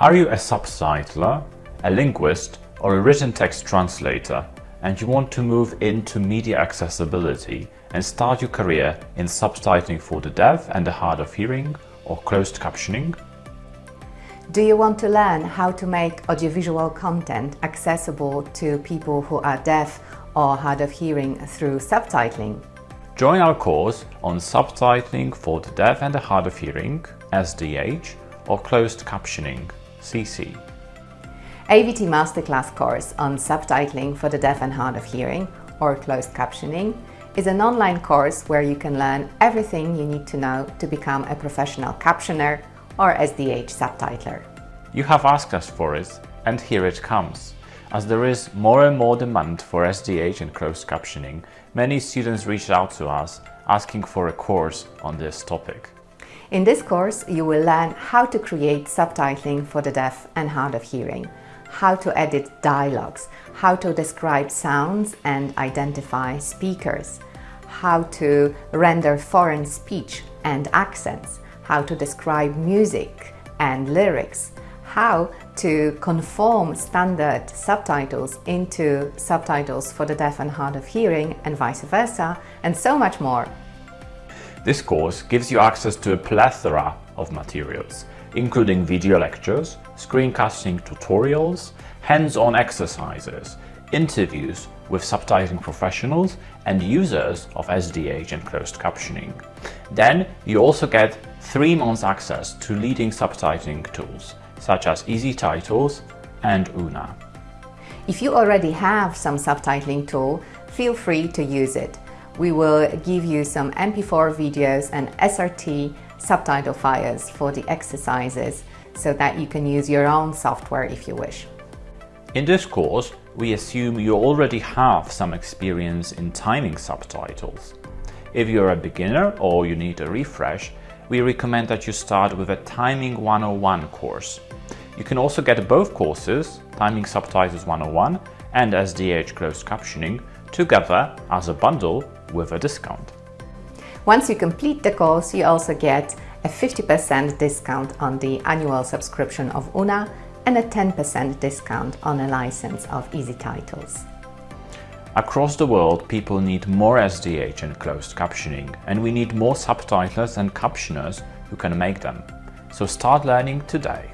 Are you a subtitler, a linguist, or a written text translator, and you want to move into media accessibility and start your career in subtitling for the deaf and the hard of hearing or closed captioning? Do you want to learn how to make audiovisual content accessible to people who are deaf or hard of hearing through subtitling? Join our course on subtitling for the deaf and the hard of hearing, SDH, or closed captioning, CC. AVT Masterclass course on subtitling for the deaf and hard of hearing or closed captioning is an online course where you can learn everything you need to know to become a professional captioner or SDH subtitler. You have asked us for it and here it comes. As there is more and more demand for SDH and closed captioning, many students reached out to us asking for a course on this topic. In this course, you will learn how to create subtitling for the deaf and hard of hearing, how to edit dialogues, how to describe sounds and identify speakers, how to render foreign speech and accents, how to describe music and lyrics, how to conform standard subtitles into subtitles for the deaf and hard of hearing and vice versa, and so much more. This course gives you access to a plethora of materials, including video lectures, screencasting tutorials, hands-on exercises, interviews with subtitling professionals and users of SDH and closed captioning. Then you also get three months access to leading subtitling tools such as EZTitles and OOONA. If you already have some subtitling tool, feel free to use it we will give you some MP4 videos and SRT subtitle files for the exercises so that you can use your own software if you wish. In this course, we assume you already have some experience in timing subtitles. If you're a beginner or you need a refresh, we recommend that you start with a Timing 101 course. You can also get both courses, Timing Subtitles 101 and SDH Closed Captioning, together as a bundle with a discount. Once you complete the course, you also get a 50% discount on the annual subscription of OOONA and a 10% discount on a license of EZTitles. Across the world, people need more SDH and closed captioning, and we need more subtitlers and captioners who can make them. So start learning today.